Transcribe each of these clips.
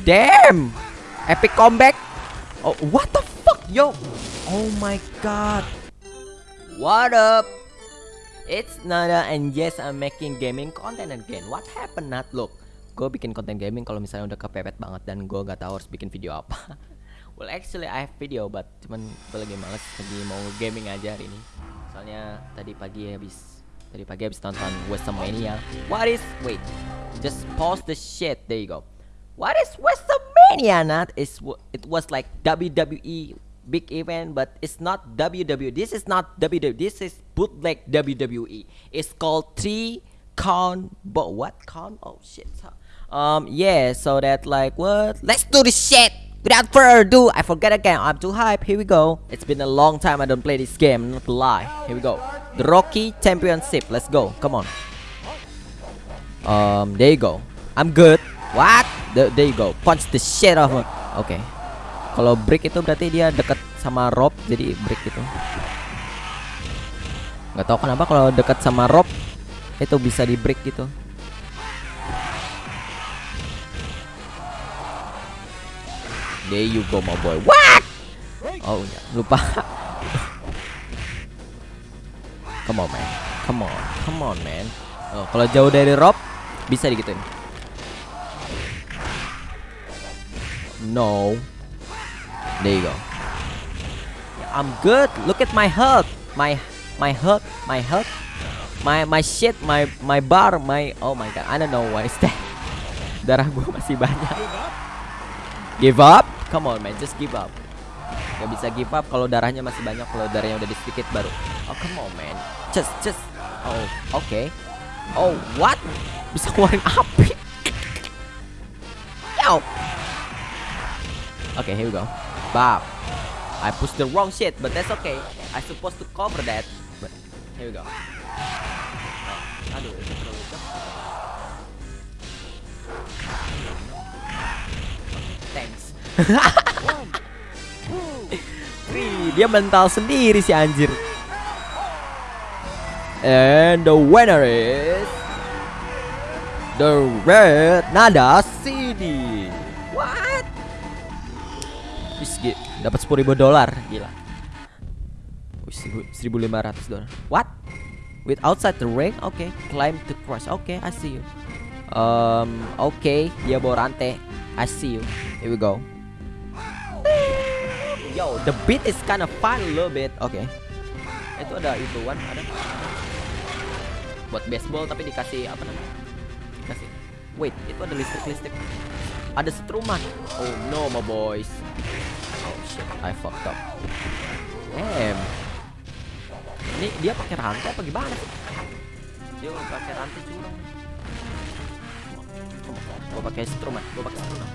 Damn! Epic comeback. Oh, what the fuck, yo? Oh my god. What up? It's Nada and yes I'm making gaming content again. What happened Nat? Look, gue bikin konten gaming kalau misalnya udah kepepet banget dan gue gak tahu harus bikin video apa. well actually I have video but cuman gue lagi males lagi mau gaming aja hari ini. Soalnya tadi pagi habis tadi pagi habis nonton WrestleMania. What is wait? Just pause the shit. There you go. What is WrestleMania? Nat? It's it was like WWE big event, but it's not WWE. This is not WWE. This is bootleg WWE. It's called three count, but what count? Oh shit. Um, yeah. So that like what? Let's do this shit. Without further ado, I forget again. I'm too hype. Here we go. It's been a long time I don't play this game. Not to lie. Here we go. The Rocky Championship. Let's go. Come on. Um, there you go. I'm good. What? The, there you go. Punch the shit off. Okay. Kalau break itu berarti dia deket sama rope jadi break gitu. Gak tau kenapa kalau deket sama rope itu bisa di break gitu. There you go my boy. What? Oh ya, lupa. come on man. Come on. Come on man. Oh, kalau jauh dari rope bisa digituin. No. There you go. I'm good. Look at my health. My my health. My health. My my shit. My my bar. My oh my god. I don't know what is that. Darah gue masih banyak. Give up? Come on man, just give up. Gak bisa give up kalau darahnya masih banyak. Kalau darahnya udah sedikit baru. Oh come on man. Just just. Oh oke. Okay. Oh what? Bisa keluarin api. Yo. Okay, here we go. Bop. I pushed the wrong shit, but that's okay. I supposed to cover that. But here we go. Thanks. Dia mental sendiri si anjir. And the winner is the Red Nada CD. Dapat sepuluh ribu dolar, gila. Seribu lima ratus dolar. What? With outside the ring? Oke, okay. climb to crush. Oke, okay, I see you. Um, oke, okay. dia bawa rantai. I see you. Here we go. Yo, the beat is kind of fun a little bit. Oke. Okay. Itu ada ituan, ada. Buat baseball tapi dikasih apa namanya? Dikasih. Wait, itu ada listrik-listrik. Ada setruman. Oh no, my boys. I fucked up. Damn. Ini dia pakai rantai apa gimana sih? Dia pakai rantai curang. Gue pakai instrumen, gue pakai instrumen.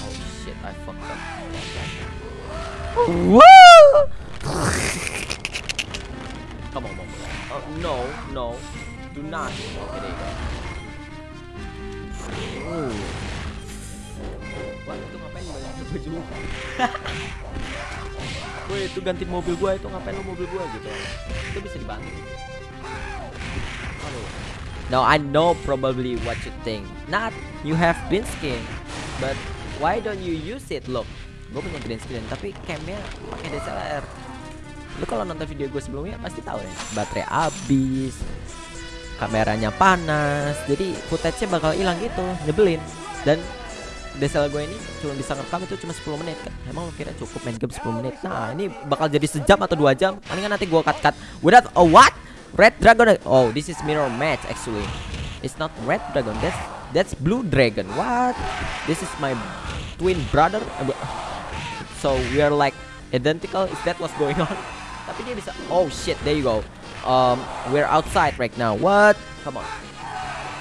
Oh shit, I fucked up. Woo! Come on, mom. Oh no, no, do not. Okay, there you go. Ooh. Wah, itu ngapain banyak baju? Woi, itu ganti mobil gua itu ngapain lu mobil gua gitu? Itu bisa dibantu. Aduh. Now I know probably what you think. Not you have green screen, but why don't you use it? Look, gue punya green screen tapi camnya pakai DSLR. Lu kalau nonton video gue sebelumnya pasti tahu ya, baterai habis, kameranya panas, jadi footage-nya bakal hilang gitu, nyebelin. Dan DSLR gue ini cuma bisa ngerekam itu cuma 10 menit kan. Emang lo kira cukup main game 10 menit? Nah, ini bakal jadi sejam atau dua jam. Palingan nanti gue cut-cut. Without a what? Red Dragon. Oh, this is mirror match actually. It's not Red Dragon. That's that's Blue Dragon. What? This is my twin brother. So we are like identical. Is that what's going on? Tapi dia bisa. Oh shit. There you go. Um, we're outside right now. What? Come on.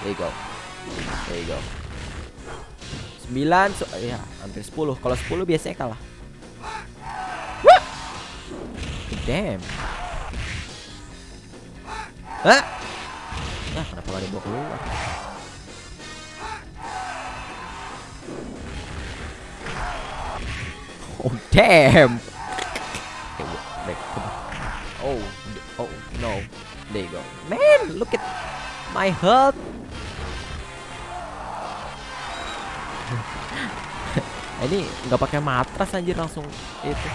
There you go. There you go. 9 so, ya hampir 10 kalau 10 biasanya kalah damn Hah? Nah, kenapa gak dibawa keluar? Oh, damn. Wait, oh, oh, no. There you go. Man, look at my health. Ini nggak pakai matras anjir langsung itu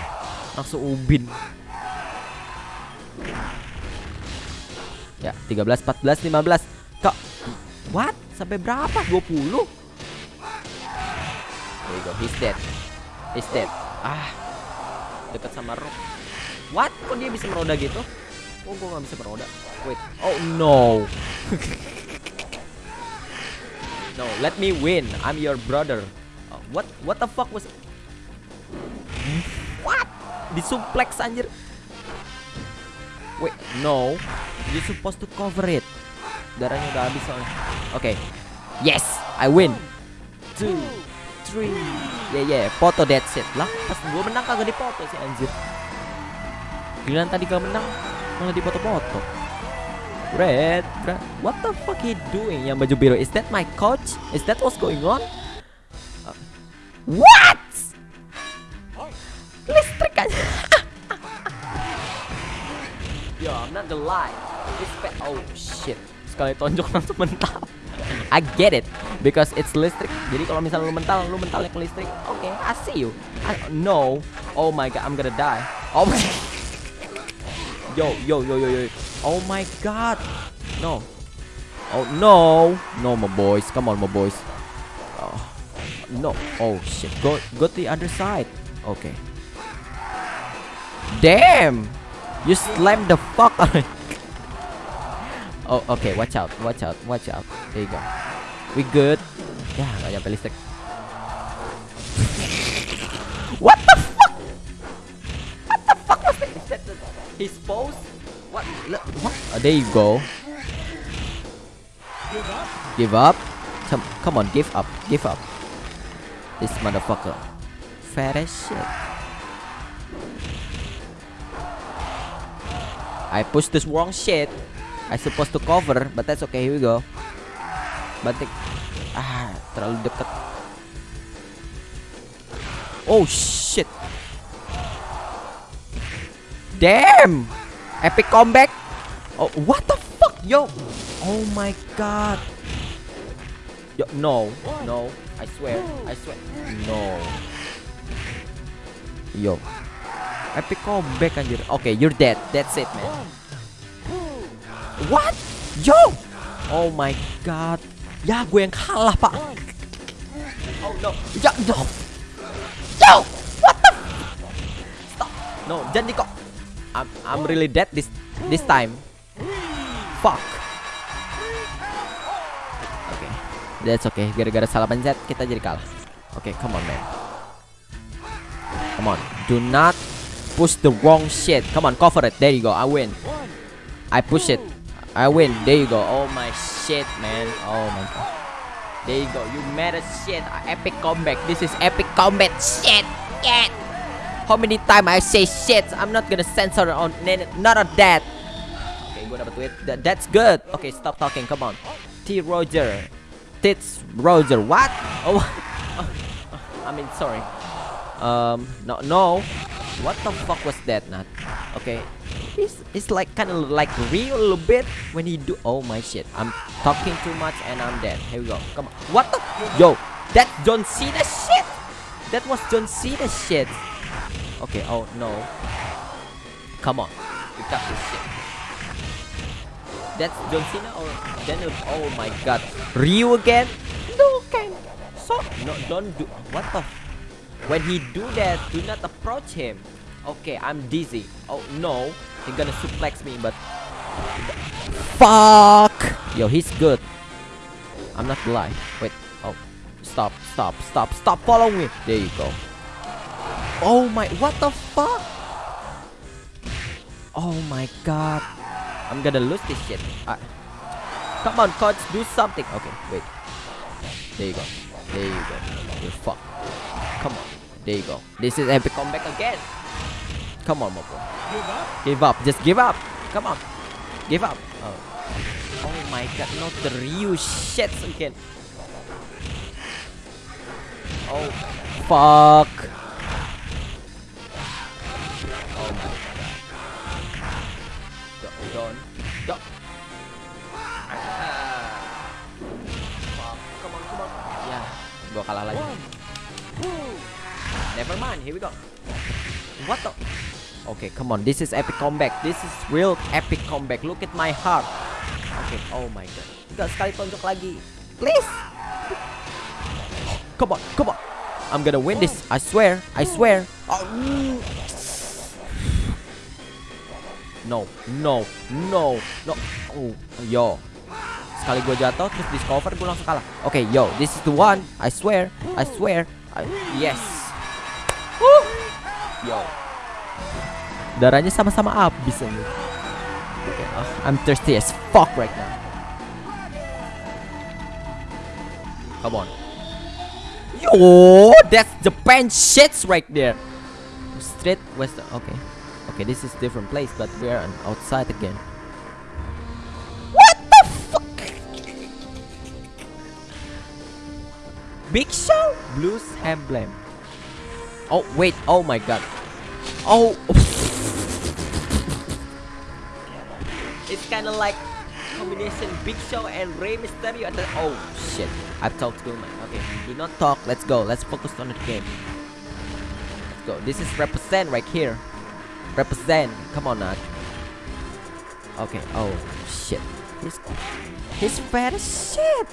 langsung ubin. Ya 13 14 15 kok what? Sampai berapa? 20 there you go he's dead. He's dead. Ah dekat sama rock. What? Kok dia bisa meroda gitu? Oh gua nggak bisa meroda? Wait. Oh no. No let me win. I'm your brother Uh, what what the fuck was what? Disuplex anjir. Wait no. You supposed to cover it. Darahnya udah habis soalnya. Oke yes I win. Two three. Yeah yeah foto that's it. Lah pas gua menang kagak dipoto sih anjir. Giliran tadi gak menang malah dipoto-foto Red, Red, what the fuck he doing? Yang baju biru? Is that my coach? Is that what's going on? What? Listrik aja. Yo, I'm not gonna lie. Fa- oh shit. Sekali tonjok langsung mental. I get it because it's listrik. Jadi kalau misalnya lu mental, lu mentalnya ke listrik. Oke, okay, I see you. I, no. Oh my god, I'm gonna die. Oh my Yo, yo, yo, yo, yo. Oh my god. No. Oh no. No, my boys. Come on, my boys. Oh. No. Oh shit. Go go to the other side. Okay. Damn. You slammed the fuck. Oh, okay. Watch out. Watch out. Watch out. There you go. We good. Ya, nggak nyampe listrik. What the fuck? What the fuck was that? His pose? What? What? Oh, there you go. Give up? Come, come on, give up, give up. This motherfucker, fat as shit. I pushed this wrong shit. I supposed to cover, but that's okay. Here we go. Batik. Ah, terlalu dekat. Oh shit. Damn. Epic comeback. Oh, what the fuck, yo? Oh my god. Yo, no, no. I swear, I swear, no. Yo, epic comeback anjir. Okay, you're dead. That's it, man. What? Yo! Oh my god. Ya, gue yang kalah, Pak. Oh no. Ya, no. Yo! What the? Stop. No, jangan kok. I'm I'm really dead this this time. Fuck. That's okay. Gara-gara salah pencet kita jadi kalah. Oke, okay, come on man. Come on, do not push the wrong shit. Come on, cover it. There you go. I win. I push it. I win. There you go. Oh my shit, man. Oh my god. There you go. You made a shit. Epic comeback. This is epic combat shit. Yeah. How many time I say shit? I'm not gonna censor on none of that. Okay, gue dapet tweet. That, that's good. Okay, stop talking. Come on. T Roger. Tits Roger. What? Oh. I mean, sorry. Um, no, no. What the fuck was that, Not Okay, it's it's like kind of like real a little bit when he do. Oh my shit! I'm talking too much and I'm dead. Here we go. Come on. What the? Yo, that John Cena shit. That was John Cena shit. Okay, oh no. Come on. You got this shit. That's John Cena or Daniel? Oh my god. Ryu again? No, can. So, no, don't do. What the? When he do that, do not approach him. Okay, I'm dizzy. Oh no. He's gonna suplex me, but. Fuck! Yo, he's good. I'm not lying. Wait. Oh. Stop, stop, stop, stop following me. There you go. Oh my, what the fuck? Oh my god. I'm gonna lose this shit. I, come on, coach, do something. Okay, wait. There you go. There you go. You fuck. Come on. There you go. This is epic comeback again. Come on, Mopo. Give up. Give up. Just give up. Come on. Give up. Oh. Oh my god, not the real shit again. Oh, fuck. Gue kalah lagi. Never mind, here we go. What the? Okay, come on. This is epic comeback. This is real epic comeback. Look at my heart. Okay, oh my god. Gak sekali tonjok lagi. Please. Come on, come on. I'm gonna win this. I swear. I swear. Oh. No, no, no, no. Oh, yo. Sekali gue jatuh terus discover gue langsung kalah. Oke, okay, yo, this is the one. I swear, I swear. I, yes. Woo. Yo. Darahnya sama-sama habis ini. Okay, uh, I'm thirsty as fuck right now. Come on. Yo, that's Japan shits right there. Straight west. Okay. Okay, this is different place, but we are outside again. Big Show? Blues Emblem. Oh, wait. Oh my god. Oh. it's kind of like combination Big Show and Rey Mysterio. at the... Oh, shit. I've talked too much. Okay, do not talk. Let's go. Let's focus on the game. Let's go. This is represent right here. Represent. Come on, Nat. Okay. Oh shit. He's he's fat shit.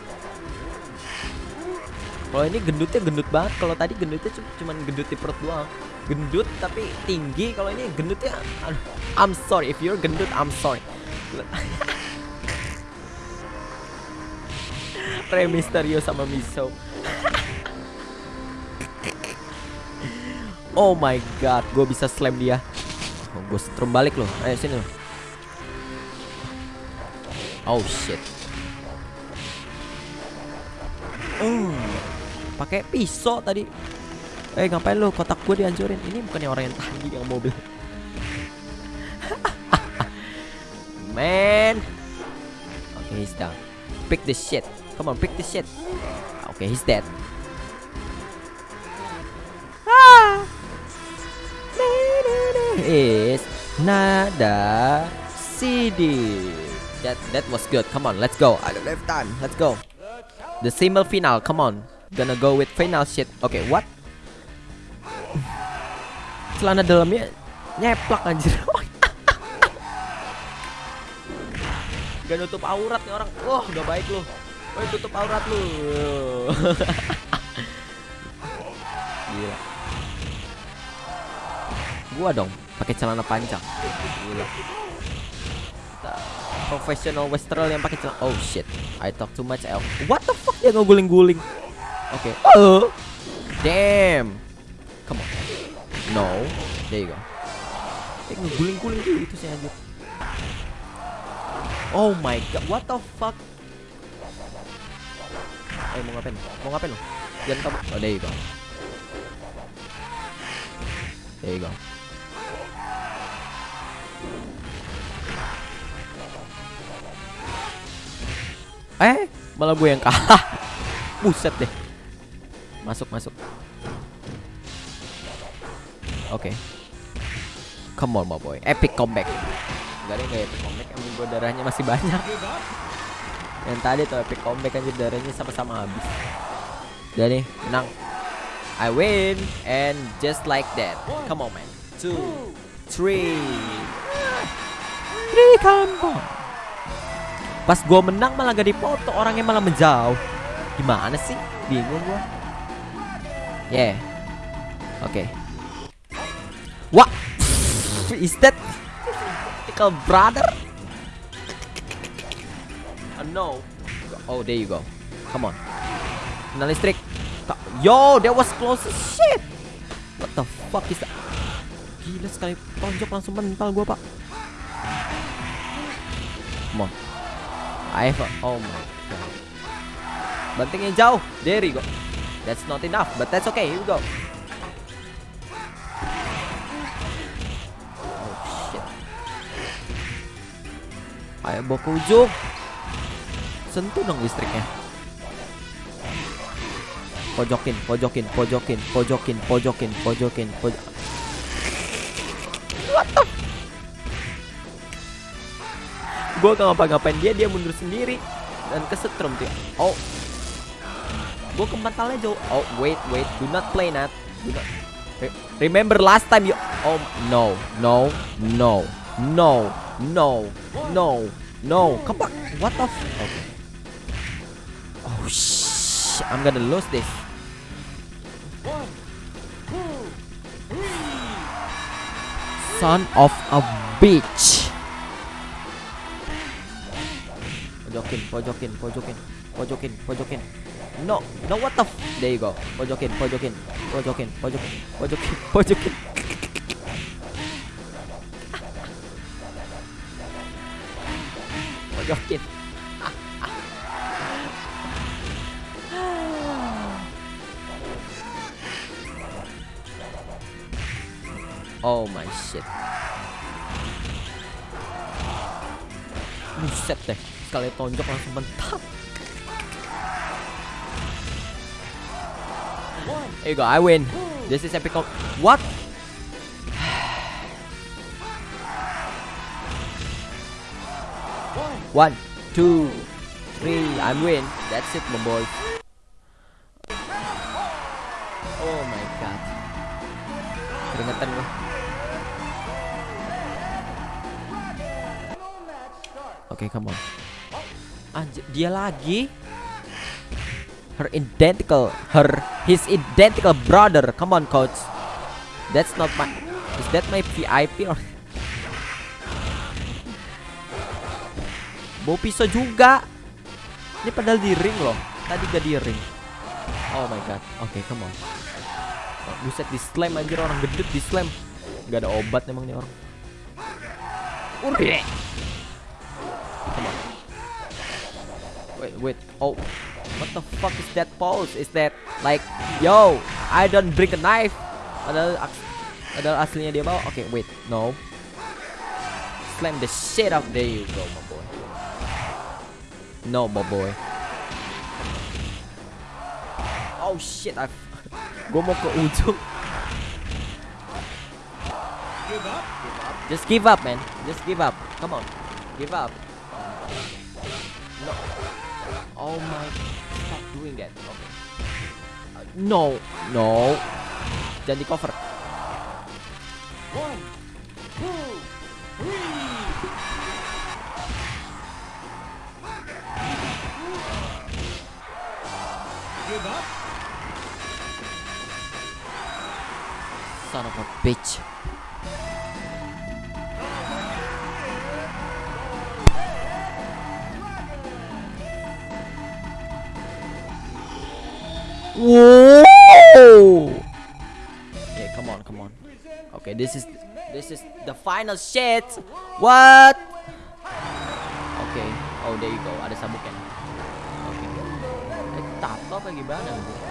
Kalau ini gendutnya gendut banget. Kalau tadi gendutnya cuma gendut di perut doang. Gendut tapi tinggi. Kalau ini gendutnya I'm sorry if you're gendut, I'm sorry. Rey Mysterio sama Miso. oh my god, gue bisa slam dia. Oh, gue setrum balik loh. Ayo sini loh. Oh shit. Uh, pakai pisau tadi. Eh ngapain lo kotak gue dihancurin? Ini bukannya orang yang tadi yang mobil. Man. Okay, he's down. Pick the shit. Come on, pick the shit. Okay, he's dead. is nada CD. That that was good. Come on, let's go. I don't have time. Let's go. The single final. Come on. Gonna go with final shit. Okay, what? Celana dalamnya nyeplak anjir. Gak nutup aurat nih orang. Wah, oh, udah baik lu. Woi, tutup aurat lu. Gila. Gua dong pakai celana panjang. Gila. Professional Western yang pakai celana. Oh shit. I talk too much. What the fuck dia ngeguling-guling? Oke. Okay. Oh. Damn. Come on. No. There you go. Dia ngeguling-guling gitu sih anjir. Oh my god. What the fuck? Eh mau ngapain? Mau ngapain lo? Jangan kamu. Oh there you go. There you go. Eh, malah gue yang kalah. Buset deh. Masuk, masuk. Oke. Okay. Come on, my boy. Epic comeback. Gak ada yang epic comeback. Emang gue darahnya masih banyak. Yang tadi tuh epic comeback aja darahnya sama-sama habis. Dan nih, menang. I win and just like that. Come on, man. Two, three, three combo. Pas gue menang malah gak dipoto Orangnya malah menjauh Gimana sih? Bingung gue Yeah Oke okay. What? Is that Typical brother? Oh no Oh there you go Come on Kena listrik Yo that was close shit What the fuck is that Gila sekali tonjok langsung mental gue pak Come on I have a, oh my god. Bantingnya jauh. There you go. That's not enough, but that's okay. Here we go. Oh shit. Ayo ujung. Sentuh dong listriknya. Pojokin, pojokin, pojokin, pojokin, pojokin, pojokin, pojokin. What the gue gak ngapa-ngapain dia dia mundur sendiri dan kesetrum tuh oh Gue ke mentalnya jauh. Oh wait wait, do not play Nat. Do not. Remember last time you. Oh no no no no no no no. Back. What the? Okay. Oh shh. I'm gonna lose this. Son of a bitch. Pojokin, pojokin, pojokin, pojokin, pojokin. No, no, what the f There you go. Pojokin, pojokin, pojokin, pojokin, pojokin, pojokin. pojokin. Oh my shit. Buset deh, sekali tonjok langsung mentak. Here you go, I win. This is epic. What? One, two, three. I'm win. That's it, my boy. Oh my god. Keringetan gue. Oke, okay, come on. Anjir, dia lagi. Her identical, her his identical brother. Come on, coach. That's not my. Is that my VIP or? Bawa pisau juga. Ini padahal di ring loh. Tadi gak di ring. Oh my god. Oke, okay, come on. Oh, buset di slam anjir orang gedut di slam. Gak ada obat emang nih orang. Ure. Come on. Wait, wait. Oh. What the fuck is that pose? Is that like, yo, I don't bring a knife? Padahal, padahal aslinya dia bawa. Oke, okay, wait, no. Slam the shit out. There you go, my boy. No, my boy. Oh shit, I. Gue mau ke ujung. Just give up, man. Just give up. Come on, give up. No. Oh my. Doing that. Okay. Uh, no, no. Jangan di cover. One, two, three. Give up. Son of a bitch. Whoa! Okay, come on, come on. Okay, this is this is the final shit. What? Okay. Oh, there you go. Ada sabuknya. Okay. Eh, tato apa gimana? Okay.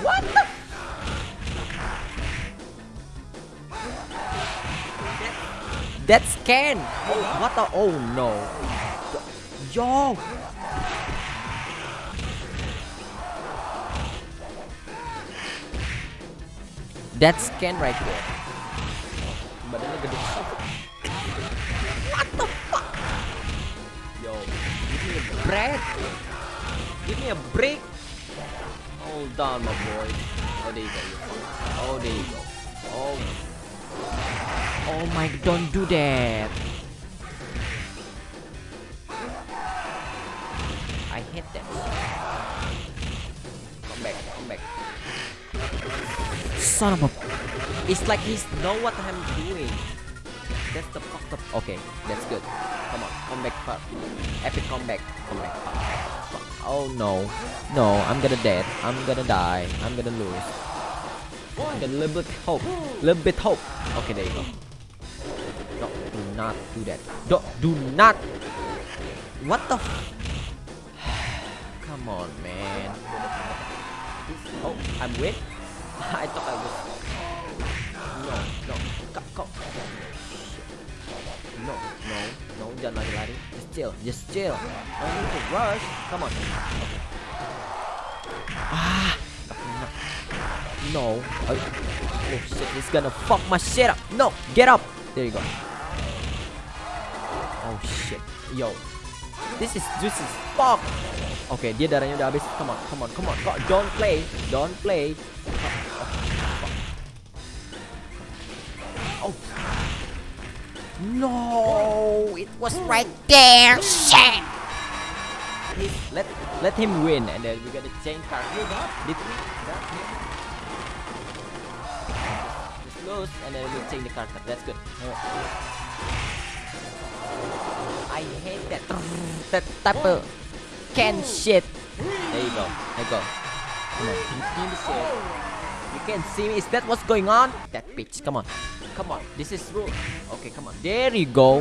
What the? That's Ken. Oh, what the? Oh no. Yo. That's Ken right there. Badannya gede. What the fuck? Yo, give me a break. Give me a break. Hold on, my boy. Oh, there you go. Oh, there you go. Oh. Oh my, don't do that. I hate that. Come back, come back. Son of a... It's like he's know what I'm doing. That's the fucked up. Okay, that's good. Come on, come back, pop. Epic comeback. Come back. Oh no. No, I'm gonna dead. I'm gonna die. I'm gonna lose. Oh, a little bit hope. Little bit hope. Okay, there you go. Not do that. Do, do not. What the? Come on, man. Oh, I'm win. I thought I was. No, no. Kau, kau. No, no, no. Jangan lari-lari. Just chill, just chill. No need to rush. Come on. Okay. Ah. No. Oh shit, he's gonna fuck my shit up. No, get up. There you go. Oh shit. Yo. This is juicy fuck. Oke, okay, dia darahnya udah habis. Come on, come on, come on. Kok don't play. Don't play. Oh. No, it was right there. Shit. Let let him win and then we gotta change card. Did we? Just lose and then we change the card. That's good. I hate that that type of can shit. There you go. There you go. Come on, shit. You can see me. Is that what's going on? That bitch. Come on. Come on. This is rule. Okay, come on. There you go.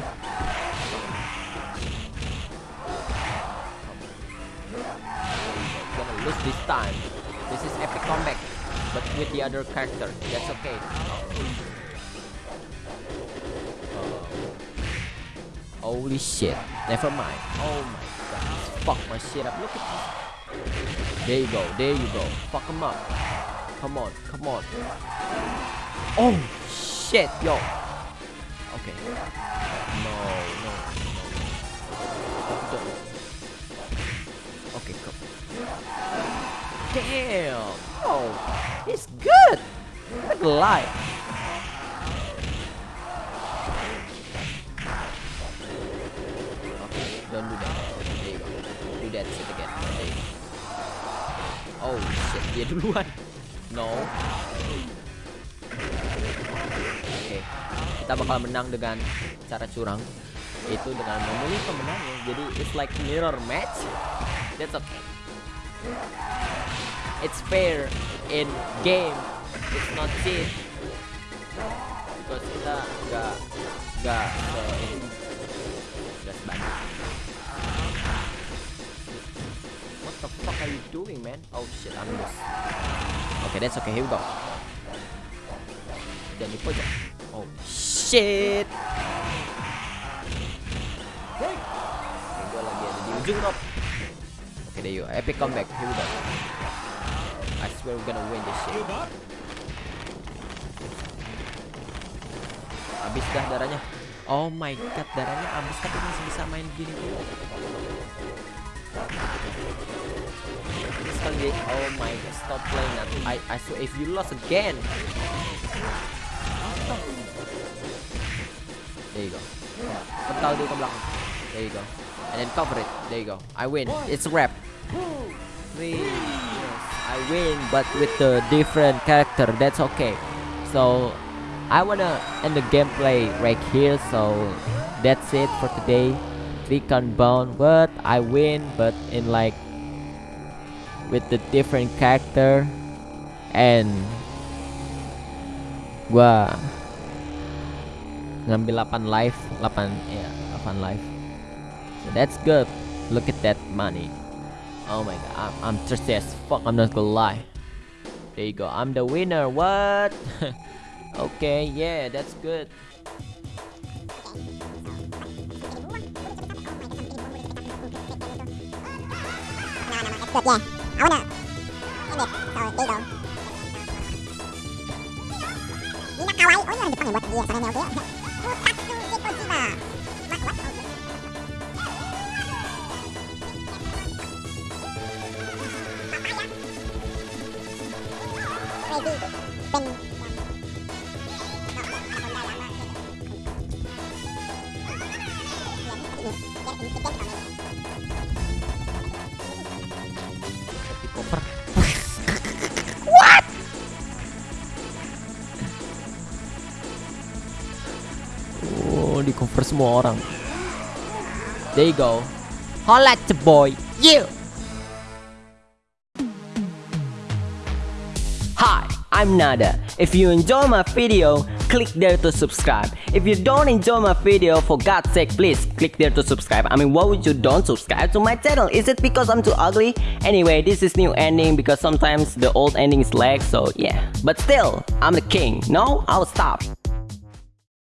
Gonna lose this time. This is epic comeback, but with the other character. That's okay. Holy shit. Never mind. Oh my god. Fuck my shit up. Look at this. There you go. There you go. Fuck him up. Come on. Come on. Oh shit. Yo. Okay. No. No. No. Okay. Come. Damn. Oh. It's good. Look lie. Oh shit, dia duluan. No. Oke. Okay. Kita bakal menang dengan cara curang. Itu dengan memilih pemenangnya. Jadi it's like mirror match. That's okay. It's fair in game. It's not cheat. Because kita nggak nggak are you doing, man? Oh shit, I'm lost. Okay, that's okay. Here we go. Jangan di pojok. Oh shit. Okay, gue lagi ada di ujung top. Okay, there you go. Epic comeback. Here we go. I swear we're gonna win this shit. Habis dah darahnya. Oh my god, darahnya habis tapi masih bisa main gini tuh. Sekali Oh my god, stop playing that. I I swear if you lost again. There you go. Pental dulu ke belakang. There you go. And then cover it. There you go. I win. It's a wrap. Three. I win, but with the different character. That's okay. So I wanna end the gameplay right here. So that's it for today three count bound but I win but in like with the different character and gua ngambil 8 life 8 ya 8 life. So that's good. Look at that money. Oh my god I'm, I'm thirsty as fuck I'm not gonna lie. There you go I'm the winner what? Okay yeah that's Good, yeah. I wanna end it. So, there you go. Nina Kawaii. Oh, ini orang Jepang yang buat dia. Soalnya oke. Futatsu Gekojima. What? What? Semua orang. There you go. Holla at the boy. You. Hi, I'm Nada. If you enjoy my video, click there to subscribe. If you don't enjoy my video, for God's sake, please click there to subscribe. I mean, why would you don't subscribe to my channel? Is it because I'm too ugly? Anyway, this is new ending because sometimes the old ending is lag, so yeah. But still, I'm the king. No, I'll stop.